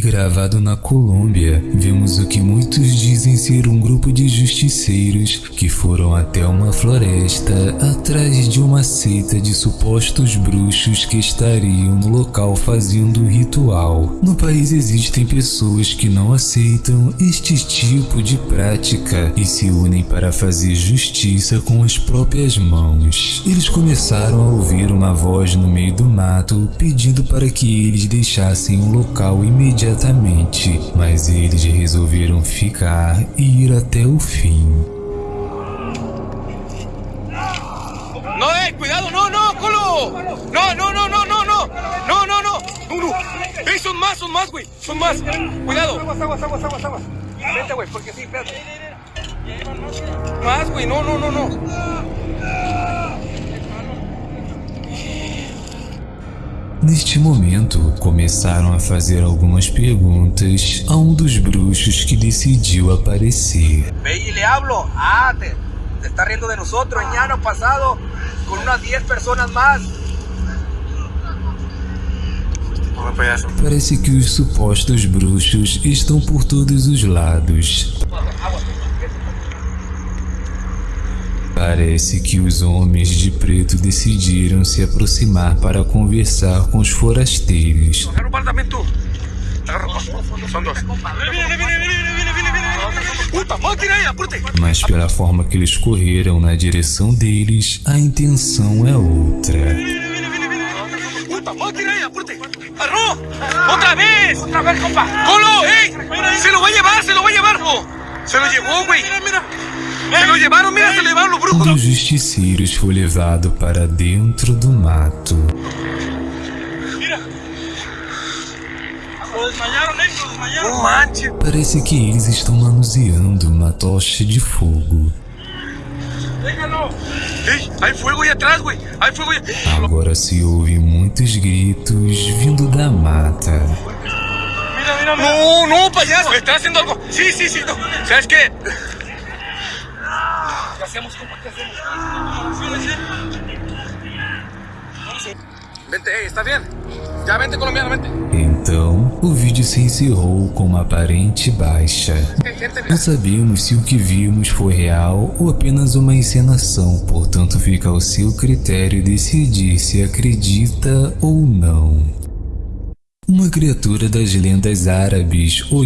gravado na Colômbia, vemos o que muitos dizem ser um grupo de justiceiros que foram até uma floresta atrás de uma seita de supostos bruxos que estariam no local fazendo ritual. No país existem pessoas que não aceitam este tipo de prática e se unem para fazer justiça com as próprias mãos. Eles começaram a ouvir uma voz no meio do mato pedindo para que eles deixassem o local imediatamente, mas eles resolveram ficar e ir até o fim. No, eh, cuidado, no, no, culo. No, no, no, no, no, no. No, no, no. No, no. Eh, son más, son más, güey. Son más. Cuidado. Aguas, aguas, aguas, aguas, aguas. Vente, güey, porque sí, espérate. Más, güey. No, no, no, no. Neste momento, começaram a fazer algumas perguntas a um dos bruxos que decidiu aparecer. Ve y le hablo. Ah, te, te está riendo de nosotros. Mañana pasado, con unas 10 personas más. Porra, payaso. Parece que os supostos bruxos estão por todos os lados. Parece que os homens de preto decidiram se aproximar para conversar com os forasteiros. Mas pela forma que eles correram na direção deles, a intenção é outra. ¡Otra vez! ¡Otra vez, compa! ¡Colo, ey! ¡Se lo va a llevar, se lo va a llevar! oh. ¡Se lo güey! ¡Mira, mira! ¡Se lo llevaron, mira, se lo llevaron los Um dos justiceiros foi levado para dentro do mato. ¡No manches! Parece que eles estão manuseando uma tocha de fogo. ¡Hay fuego ahí atrás, güey! ¡Hay fuego ahí! Agora se ouvem muitos gritos vindo da mata. Mira, mira, mira. No, no, payaso. Está haciendo algo. Sí, sí, sí. No. ¿Sabes qué? ¿Qué hacemos, compa? ¿Qué hacemos? Vente, ¿está bien? Ya, vente, colombiano, vente. Então, o vídeo se encerrou com uma aparente baixa. Não sabemos se o que vimos foi real ou apenas uma encenação, portanto fica ao seu critério decidir se acredita ou não. Uma criatura das lendas árabes, o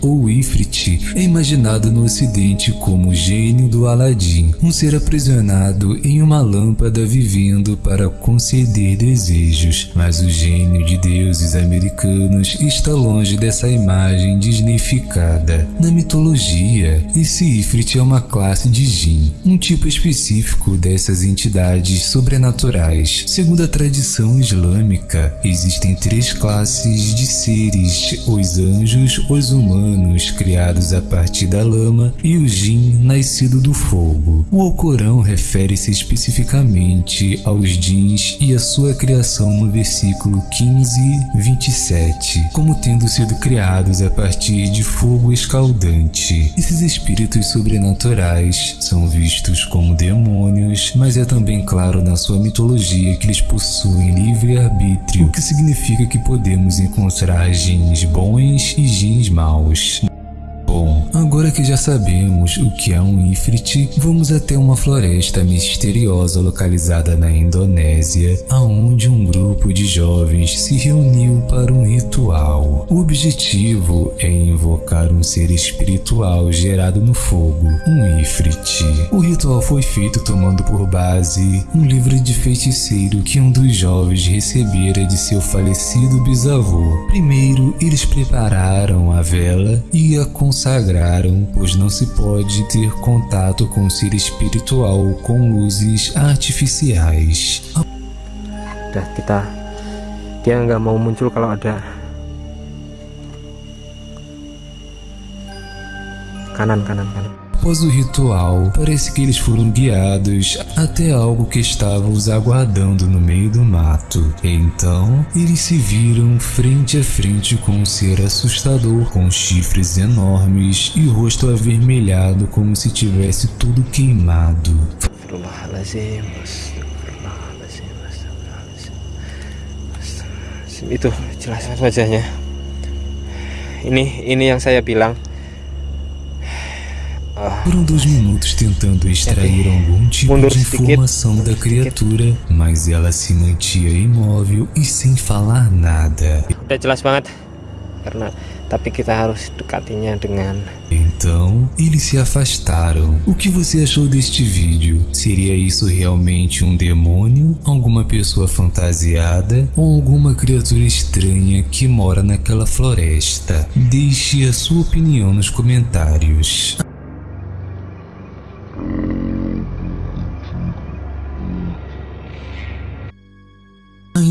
ou Ifrit, é imaginado no ocidente como o gênio do Aladim, um ser aprisionado em uma lâmpada vivendo para conceder desejos. Mas o gênio de deuses americanos está longe dessa imagem disneyficada. Na mitologia, esse Ifrit é uma classe de Jin, um tipo específico dessas entidades sobrenaturais. Segundo a tradição islâmica, existem três classes de seres: os anjos, os humanos, criados a partir da lama, e o Jin, nascido do fogo. O Alcorão refere-se especificamente aos Jins e a sua criação no versículo 15, 27, como tendo sido criados a partir de fogo escaldante. Esses espíritos sobrenaturais são vistos como demônios, mas é também claro na sua mitologia que eles possuem livre-arbítrio, o que significa que podemos encontrar jins bons e jins maus. Agora que já sabemos o que é um Ifrit, vamos até uma floresta misteriosa localizada na Indonésia, aonde um grupo de jovens se reuniu para um ritual. O objetivo é invocar um ser espiritual gerado no fogo, um Ifrit. O ritual foi feito tomando por base um livro de feiticeiro que um dos jovens recebera de seu falecido bisavô. Primeiro, eles prepararam a vela e a consagraram, pois não se pode ter contato com o ser espiritual com luzes artificiais. udah kita dia nggak mau muncul kalau ada kanan kanan kanan Após o ritual, parece que eles foram guiados até algo que estava os aguardando no meio do mato. Então, eles se viram frente a frente com um ser assustador com chifres enormes e rosto avermelhado como se tivesse tudo queimado. Itu jelas wajahnya ini ini yang saya bilang Foram dois minutos tentando extrair algum tipo de informação da criatura, mas ela se mantinha imóvel e sem falar nada. Udah jelas banget, karena tapi kita harus dekatinya dengan Então, eles se afastaram. O que você achou deste vídeo? Seria isso realmente um demônio, alguma pessoa fantasiada ou alguma criatura estranha que mora naquela floresta? Deixe a sua opinião nos comentários.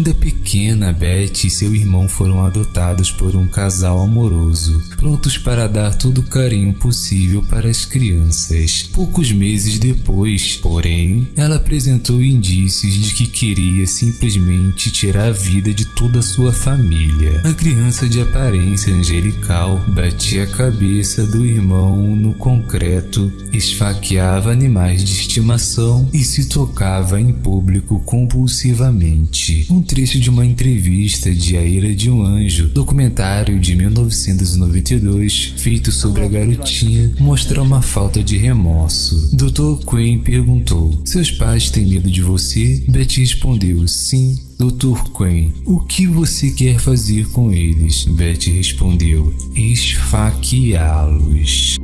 Ainda pequena, Beth e seu irmão foram adotados por um casal amoroso, prontos para dar todo o carinho possível para as crianças. Poucos meses depois, porém, ela apresentou indícios de que queria simplesmente tirar a vida de toda a sua família. A criança de aparência angelical batia a cabeça do irmão no concreto, esfaqueava animais de estimação e se tocava em público compulsivamente um trecho de uma entrevista de A Ira de um Anjo, documentário de 1992, feito sobre a garotinha, mostra uma falta de remorso. Dr. Quinn perguntou: Seus pais têm medo de você? Betty respondeu: Sim. Dr. Quinn, o que você quer fazer com eles? Betty respondeu: Esfaqueá-los.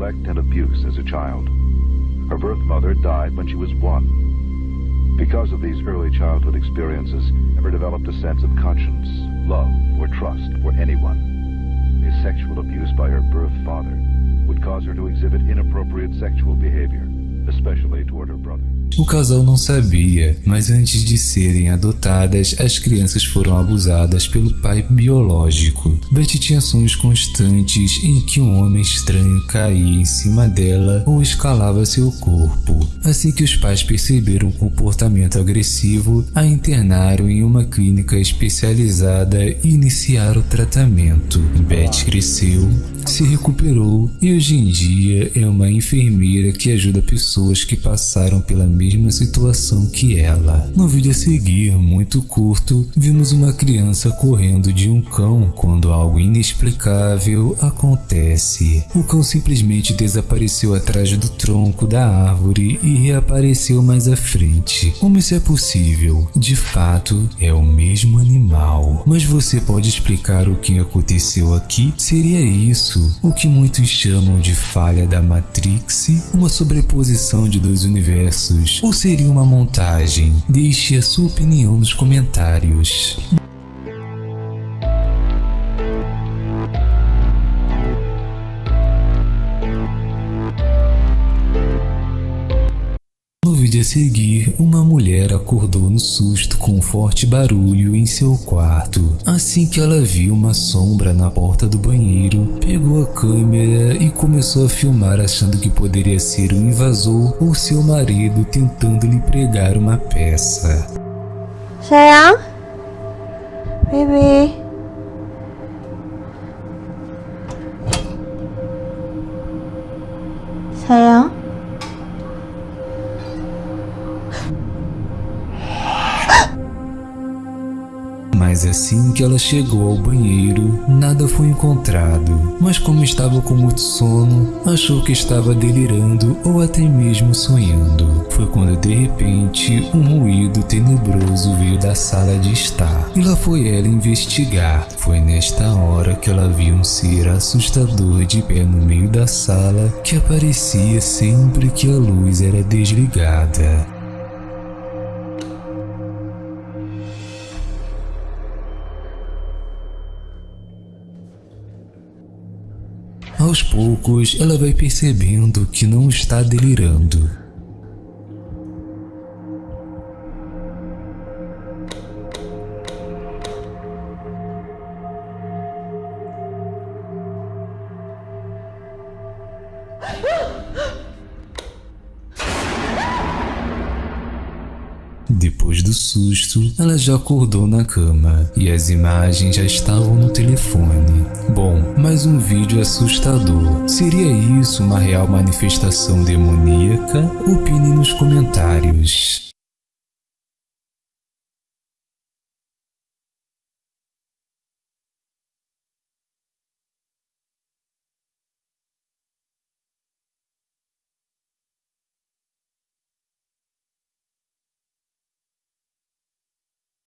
Her birth mother died when she was one. Because of these early childhood experiences, never developed a sense of conscience, love, or trust for anyone. A sexual abuse by her birth father would cause her to exhibit inappropriate sexual behavior, especially toward her brother. O casal não sabia, mas antes de serem adotadas, as crianças foram abusadas pelo pai biológico. Betty tinha sonhos constantes em que um homem estranho caía em cima dela ou escalava seu corpo. Assim que os pais perceberam o comportamento agressivo, a internaram em uma clínica especializada e iniciaram o tratamento. Betty cresceu, se recuperou e hoje em dia é uma enfermeira que ajuda pessoas que passaram pela mesma situação que ela. No vídeo a seguir, muito curto, vimos uma criança correndo de um cão quando algo inexplicável acontece. O cão simplesmente desapareceu atrás do tronco da árvore e reapareceu mais à frente. Como isso é possível? De fato, é o mesmo animal. Mas você pode explicar o que aconteceu aqui? Seria isso o que muitos chamam de falha da Matrix? Uma sobreposição de dois universos ou seria uma montagem? Deixe a sua opinião nos comentários. Vídeo a seguir, uma mulher acordou no susto com um forte barulho em seu quarto. Assim que ela viu uma sombra na porta do banheiro, pegou a câmera e começou a filmar achando que poderia ser um invasor ou seu marido tentando lhe pregar uma peça. Sayang? Baby? Sayang? Assim que ela chegou ao banheiro, nada foi encontrado. Mas como estava com muito sono, achou que estava delirando ou até mesmo sonhando. Foi quando de repente um ruído tenebroso veio da sala de estar. E lá foi ela investigar. Foi nesta hora que ela viu um ser assustador de pé no meio da sala que aparecia sempre que a luz era desligada. Aos poucos, ela vai percebendo que não está delirando. Depois do susto, ela já acordou na cama e as imagens já estavam no telefone. Bom, mais um vídeo assustador. Seria isso uma real manifestação demoníaca? Opine nos comentários.